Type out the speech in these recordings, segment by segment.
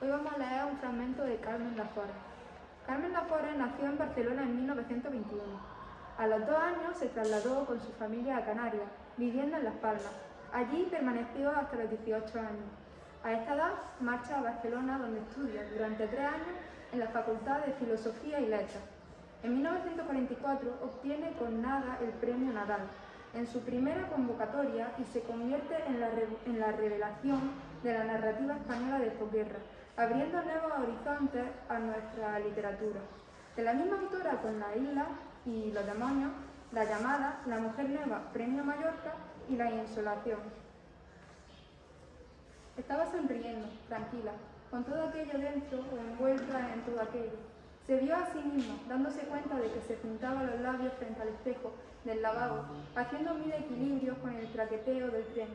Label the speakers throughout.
Speaker 1: hoy vamos a leer un fragmento de Carmen Lafora. Carmen Lafora nació en Barcelona en 1921. A los dos años se trasladó con su familia a Canarias, viviendo en Las Palmas. Allí permaneció hasta los 18 años. A esta edad marcha a Barcelona donde estudia durante tres años en la Facultad de Filosofía y Letras. En 1944 obtiene con Nada el Premio Nadal en su primera convocatoria y se convierte en la, en la revelación de la narrativa española de posguerra, abriendo nuevos horizontes a nuestra literatura. De la misma autora con La isla y los demonios, La llamada, La mujer nueva, Premio Mallorca y La insolación. Estaba sonriendo, tranquila, con todo aquello dentro o envuelta en todo aquello. Se vio a sí misma, dándose cuenta de que se pintaba los labios frente al espejo del lavabo, haciendo mil equilibrios con el traqueteo del tren.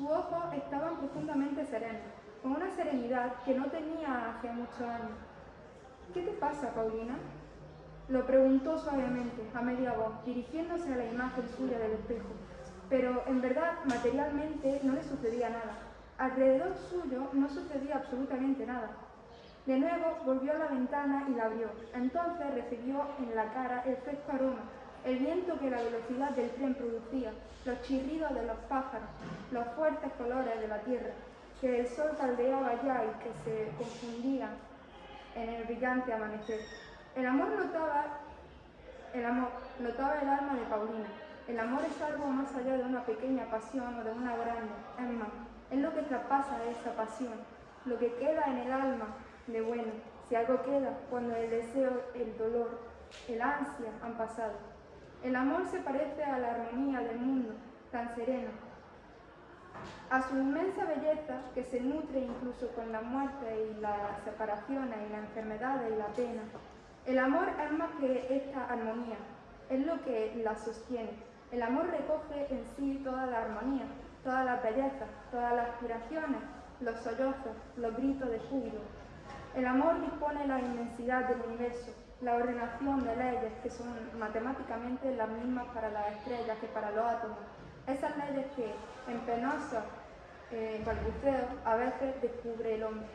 Speaker 1: Sus ojos estaban profundamente serenos, con una serenidad que no tenía hace muchos años. ¿Qué te pasa, Paulina? Lo preguntó suavemente, a media voz, dirigiéndose a la imagen suya del espejo. Pero, en verdad, materialmente no le sucedía nada. Alrededor suyo no sucedía absolutamente nada. De nuevo volvió a la ventana y la abrió. Entonces recibió en la cara el fresco aroma, el viento que la velocidad del tren producía, los chirridos de los pájaros, los fuertes colores de la tierra, que el sol caldeaba ya y que se confundían en el brillante amanecer. El amor notaba el amor, notaba el alma de Paulina. El amor es algo más allá de una pequeña pasión o de una grande. Es más, es lo que traspasa esa pasión, lo que queda en el alma de bueno, si algo queda cuando el deseo, el dolor, el ansia han pasado. El amor se parece a la armonía del mundo, tan sereno, a su inmensa belleza que se nutre incluso con la muerte y las separaciones y las enfermedades y la pena. El amor es más que esta armonía, es lo que la sostiene. El amor recoge en sí toda la armonía, todas las bellezas, todas las aspiraciones, los sollozos, los gritos de júbilo. El amor dispone la inmensidad del universo, la ordenación de leyes que son matemáticamente las mismas para las estrellas que para los átomos. Esas leyes que en penosos eh, balbuceos a veces descubre el hombre.